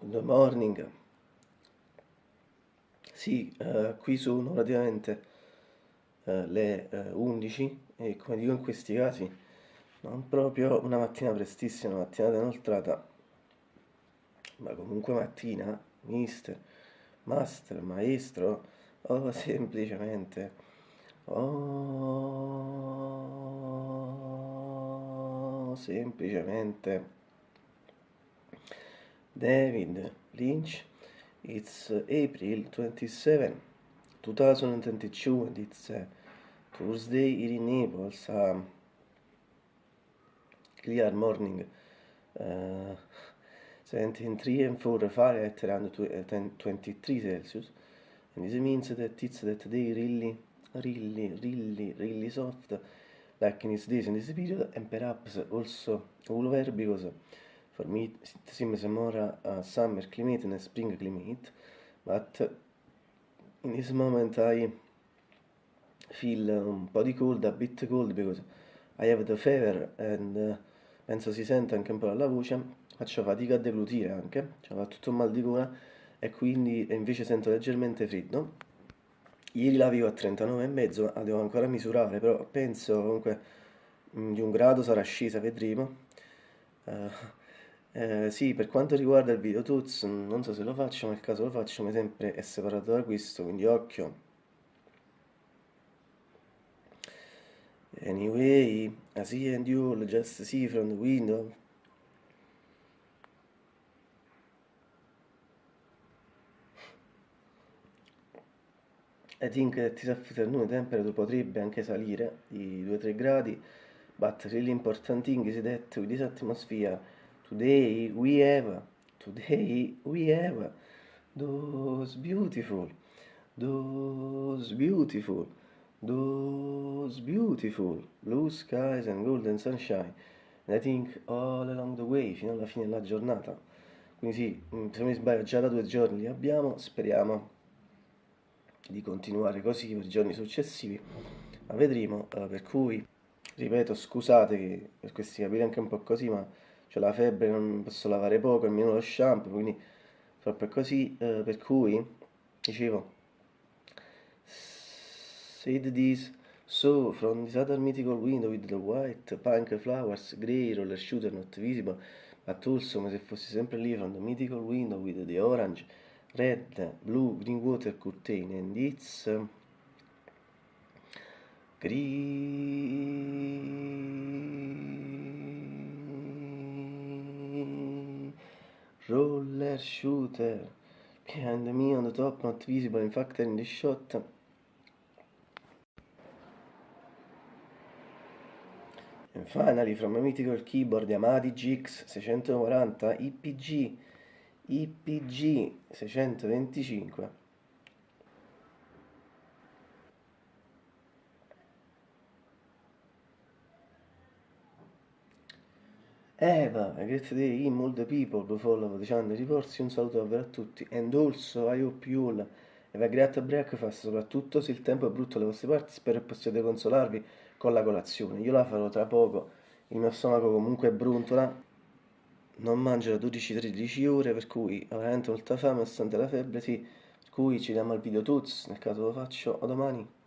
Good morning. Sì, eh, qui sono praticamente eh, le eh, 11 e come dico in questi casi non proprio una mattina prestissima, una mattinata inoltrata, ma comunque mattina, mister, master, maestro o semplicemente o semplicemente David Lynch. It's April 27, 2022, and it's uh, Thursday here in Naples. Um, clear morning, uh, 73 and 4 Fahrenheit around 23 Celsius. And this means that it's that day really, really, really, really soft, like in these days in this period, and perhaps also all over because me it seems more a summer climate than a spring climate but in this moment I feel un po' di cold, a bit cold because I have the fever and uh, penso si sente anche un po' dalla voce faccio fatica a deglutire anche cioè, ho tutto un mal di gola e quindi invece sento leggermente freddo. Ieri la vivo a 39,5 la devo ancora misurare però penso comunque mm, di un grado sarà scesa vedremo. Uh, eh, sì, per quanto riguarda il video tuts, non so se lo faccio, ma nel caso lo faccio, come sempre è separato da questo, quindi occhio. Anyway, I see and you'll just see from the window. I think that this afternoon temperature potrebbe anche salire di 2-3 gradi, but really important thing is that with this atmosphere Today we have, today we have those beautiful, those beautiful, those beautiful blue skies and golden sunshine. And I think all along the way, fino alla fine della giornata. Quindi sì, mm, se non mi sbaglio già da due giorni li abbiamo, speriamo di continuare così per i giorni successivi, ma vedremo, per cui, ripeto, scusate per questi capire anche un po' così, ma ho la febbre, non posso lavare poco, almeno lo shampoo, quindi proprio così, eh, per cui, dicevo, said this, so from this other mythical window with the white pink flowers, grey roller shooter not visible, but also come se fossi sempre lì from the mythical window with the orange, red, blue, green water curtain, and it's... Uh, roller shooter. Behind me on the top not visible in fact in the shot. And finally from a mythical keyboard Yamaha GX 640 IPG IPG 625 Eva, great day in all the people who follow the channel riporsi, un saluto davvero a tutti. And also I hope you all. Have a great breakfast, soprattutto se il tempo è brutto alle vostre parti, spero possiate consolarvi con la colazione, io la farò tra poco, il mio stomaco comunque bruntola, non mangio da 12-13 ore, per cui ho veramente molta fame, nonostante la febbre, sì, per cui ci diamo al video tuts, nel caso lo faccio, a domani.